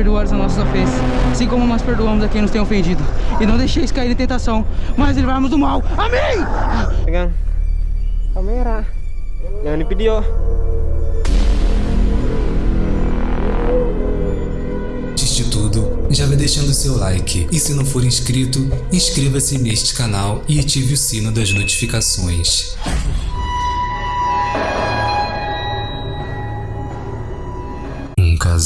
perdoar as nossas ofensas, assim como nós perdoamos a quem nos tem ofendido. E não deixeis cair em tentação, mas livrar-nos do mal. Amém! Pegang kamera. Jangan di video. Antes de tudo, já vai deixando seu like e se não for inscrito, inscreva-se neste canal e ative o sino das notificações.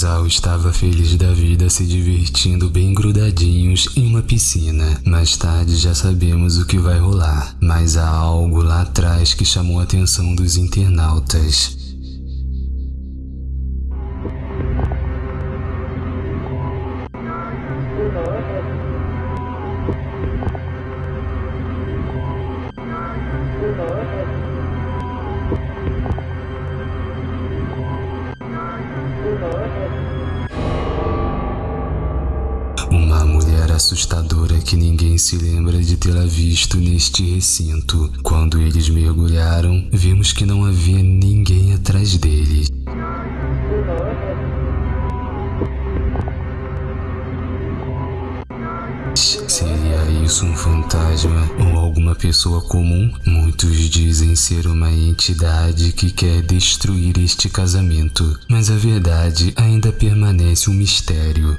Casal estava feliz da vida se divertindo bem grudadinhos em uma piscina. Mais tarde já sabemos o que vai rolar, mas há algo lá atrás que chamou a atenção dos internautas. Assustadora que ninguém se lembra de tê-la visto neste recinto. Quando eles mergulharam, vimos que não havia ninguém atrás deles. Seria isso um fantasma ou alguma pessoa comum? Muitos dizem ser uma entidade que quer destruir este casamento, mas a verdade ainda permanece um mistério.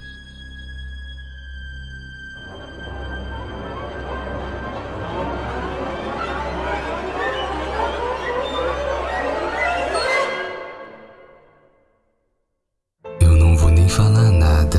Falar nada.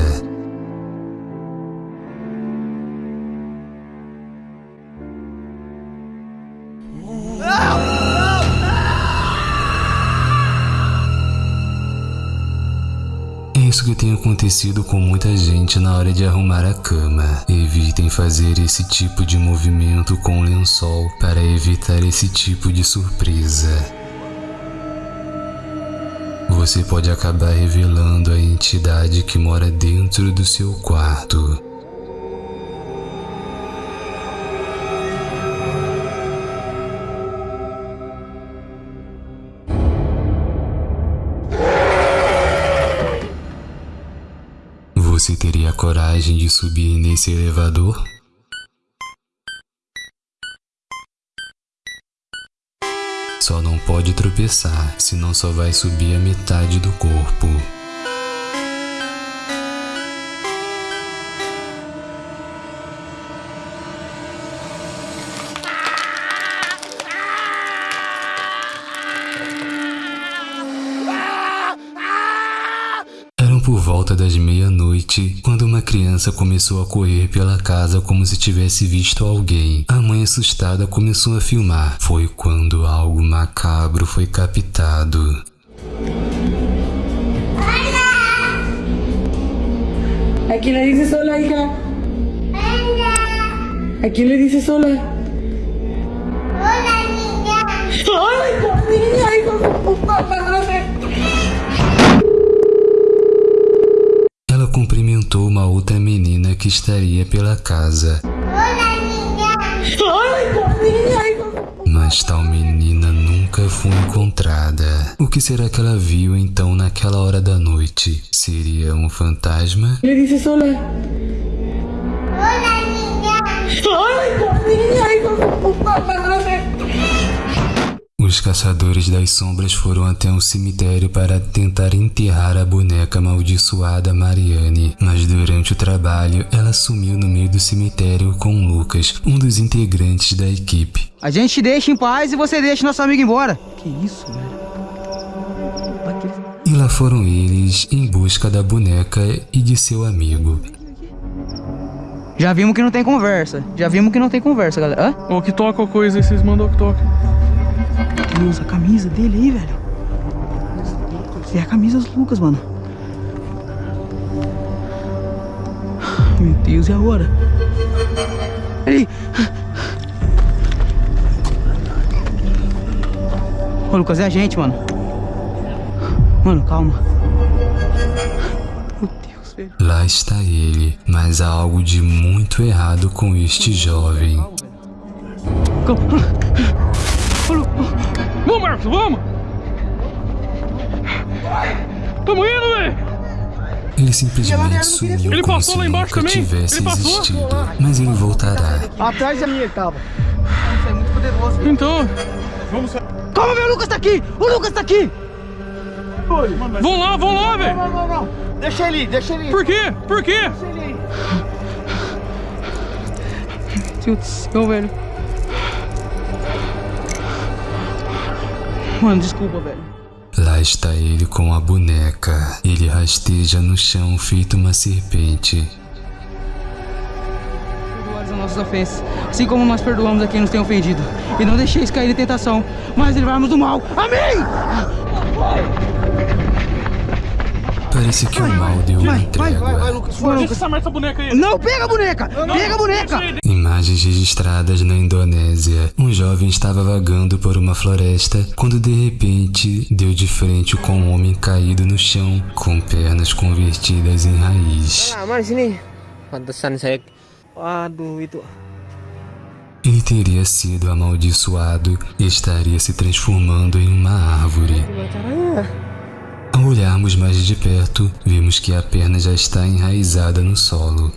É isso que tem acontecido com muita gente na hora de arrumar a cama. Evitem fazer esse tipo de movimento com o lençol para evitar esse tipo de surpresa. Você pode acabar revelando a entidade que mora dentro do seu quarto. Você teria coragem de subir nesse elevador? Só não pode tropeçar, senão só vai subir a metade do corpo. Eram por volta das meia-noite quando uma criança começou a correr pela casa como se tivesse visto alguém. A mãe assustada começou a filmar. Foi quando algo macabro foi captado. ¿A quién le dices hola, hija? ¿A quién le dices hola? Hola, niña. ¡Ay, niña, hijo de puta cumprimentou uma outra menina que estaria pela casa. ¡Ay, mas tal menina nunca foi encontrada. O que será que ela viu então naquela hora da noite? Seria um fantasma? ¿Le dices hola? Hola, niña. ¡Ay, niña, puta madre! Os caçadores das sombras foram até um cemitério para tentar enterrar a boneca amaldiçoada Mariane, mas durante o trabalho ela sumiu no meio do cemitério com Lucas, um dos integrantes da equipe. A gente deixa em paz e você deixa nosso amigo embora. Que isso, velho? E lá foram eles em busca da boneca e de seu amigo. Já vimos que não tem conversa. Já vimos que não tem conversa, galera. Hã? Ou que toca a coisa vocês mandam que toca. Deus, a camisa dele aí, velho. É a camisa dos Lucas, mano. Meu Deus, e agora? Aí. Ô, Lucas, é a gente, mano. Mano, calma. Meu Deus, velho. Lá está ele, mas há algo de muito errado com este jovem. Calma. Vamos, Marcos, vamos! Tamo indo, velho! Ele simplesmente sumiu Ele como passou se lá embaixo nunca também? tivesse Ele passou? existido. Mas ele voltará. Atrás da minha ele tava. Isso é muito poderoso. Então, Calma, velho, o Lucas tá aqui! O Lucas tá aqui! vão lá, vão lá, velho. Não, não, não. Deixa ele ir, deixa ele ir. Por quê? Por quê? Deus do céu, velho. Mano, desculpa, velho. Lá está ele com a boneca. Ele rasteja no chão feito uma serpente. Perdoados as nossas ofensas, assim como nós perdoamos a quem nos tem ofendido. E não deixeis cair em tentação, mas livrar-nos do mal. Amém! Parece que o mal deu uma vai, vai, trégua. Lucas. Deixa essa merda essa boneca aí. Não, pega a boneca! Pega a boneca! Deixa. Imagens registradas na Indonésia. Um jovem estava vagando por uma floresta quando de repente deu de frente com um homem caído no chão, com pernas convertidas em raiz. Ah? Pantesan saya. Itu. Ele teria sido amaldiçoado e estaria se transformando em uma árvore. Ao olharmos mais de perto, vimos que a perna já está enraizada no solo.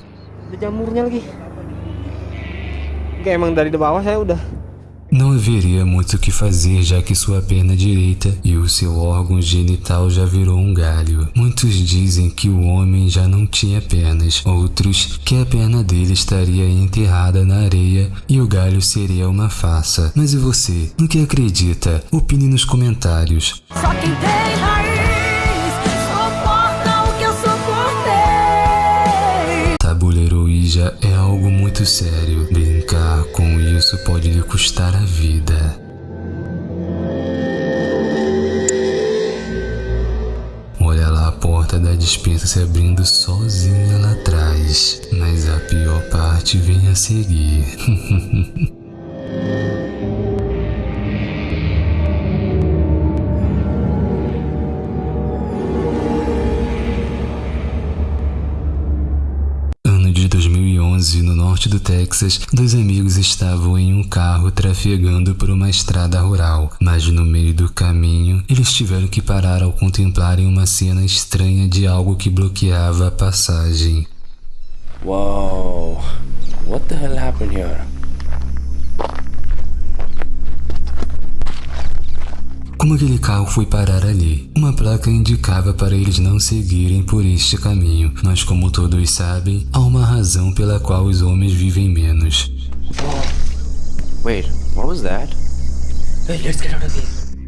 Não haveria muito o que fazer, já que sua perna direita e o seu órgão genital já virou um galho. Muitos dizem que o homem já não tinha pernas, outros que a perna dele estaria enterrada na areia e o galho seria uma farsa. Mas e você? No que acredita? Opine nos comentários. Só quem tem É algo muito sério. Brincar com isso pode lhe custar a vida. Olha lá a porta da dispensa se abrindo sozinha lá atrás. Mas a pior parte vem a seguir. Texas, dois amigos estavam em um carro trafegando por uma estrada rural, mas no meio do caminho eles tiveram que parar ao contemplarem uma cena estranha de algo que bloqueava a passagem. Whoa. What the hell happened here? Como aquele carro foi parar ali? Uma placa indicava para eles não seguirem por este caminho, mas como todos sabem, há uma razão pela qual os homens vivem menos. Wait, what was that?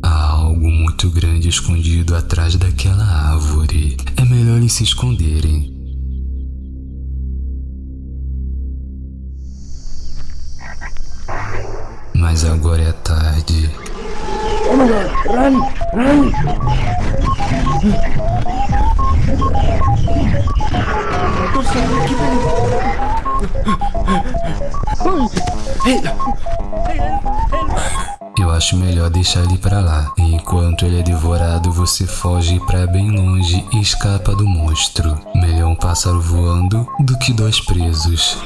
Há algo muito grande escondido atrás daquela árvore. É melhor eles se esconderem. Mas agora é tarde. Acho melhor deixar ele pra lá. Enquanto ele é devorado, você foge pra bem longe e escapa do monstro. Melhor um pássaro voando do que dois presos.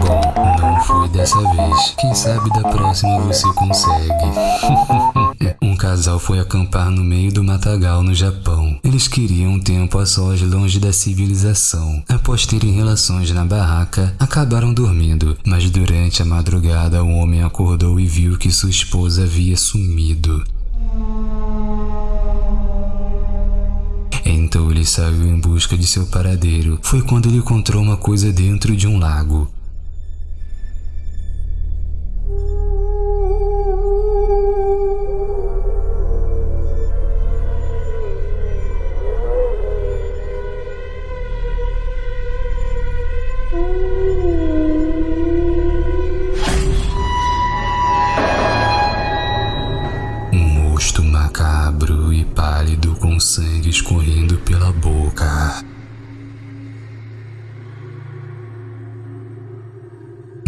Bom, não foi dessa vez. Quem sabe da próxima você consegue. um casal foi acampar no meio do matagal no Japão. Eles queriam um tempo a sós longe da civilização. Após terem relações na barraca, acabaram dormindo, mas durante a madrugada o homem acordou e viu que sua esposa havia sumido. Então ele saiu em busca de seu paradeiro. Foi quando ele encontrou uma coisa dentro de um lago.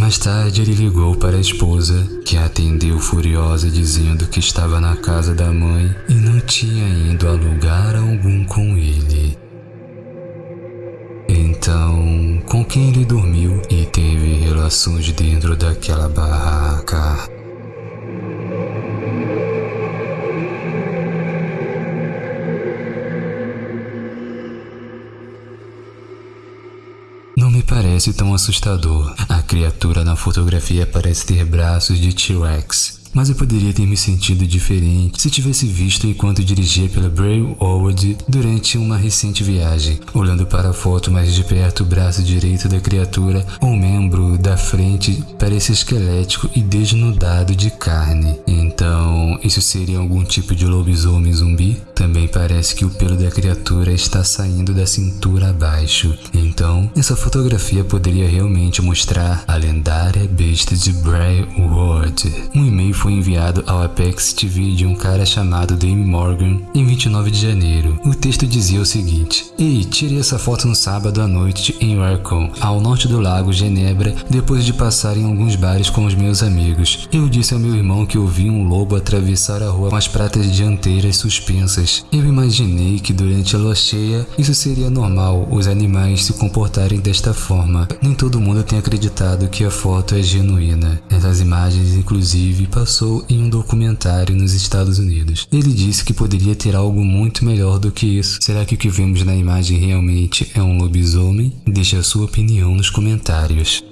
Mais tarde ele ligou para a esposa, que a atendeu furiosa dizendo que estava na casa da mãe e não tinha ido a lugar algum com ele. Então, com quem ele dormiu e teve relações dentro daquela barraca? Não me parece tão assustador. Criatura na fotografia parece ter braços de T-Rex. Mas eu poderia ter me sentido diferente se tivesse visto enquanto dirigia pela Brailwood durante uma recente viagem. Olhando para a foto mais de perto, o braço direito da criatura, ou membro da frente, parece esquelético e desnudado de carne. Então, isso seria algum tipo de lobisomem zumbi? Também parece que o pelo da criatura está saindo da cintura abaixo. Então, essa fotografia poderia realmente mostrar a lendária besta de Brailwood. Um e-mail foi enviado ao Apex TV de um cara chamado Dame Morgan em 29 de janeiro. O texto dizia o seguinte: Ei, tirei essa foto no sábado à noite em Warcom, ao norte do lago Genebra, depois de passar em alguns bares com os meus amigos. Eu disse ao meu irmão que ouvi um lobo atravessar a rua com as pratas dianteiras suspensas. Eu imaginei que durante a lua cheia isso seria normal, os animais se comportarem desta forma. Nem todo mundo tem acreditado que a foto é genuína. Essas imagens, inclusive, passou em um documentário nos Estados Unidos. Ele disse que poderia ter algo muito melhor do que isso. Será que o que vemos na imagem realmente é um lobisomem? Deixe a sua opinião nos comentários.